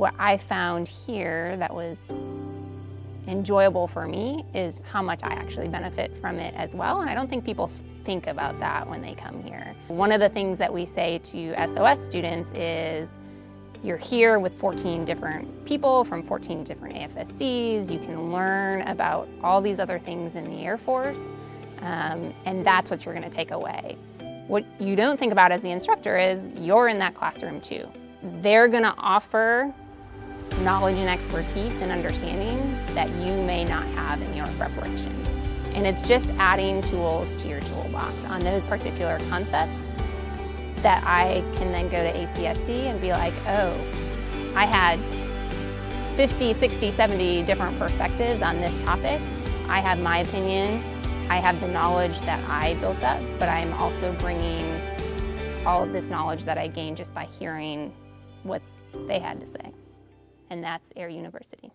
What I found here that was enjoyable for me is how much I actually benefit from it as well. And I don't think people think about that when they come here. One of the things that we say to SOS students is, you're here with 14 different people from 14 different AFSCs. You can learn about all these other things in the Air Force, um, and that's what you're gonna take away. What you don't think about as the instructor is you're in that classroom too. They're gonna offer knowledge and expertise and understanding that you may not have in your preparation. And it's just adding tools to your toolbox on those particular concepts that I can then go to ACSC and be like, oh, I had 50, 60, 70 different perspectives on this topic. I have my opinion. I have the knowledge that I built up, but I'm also bringing all of this knowledge that I gained just by hearing what they had to say. And that's Air University.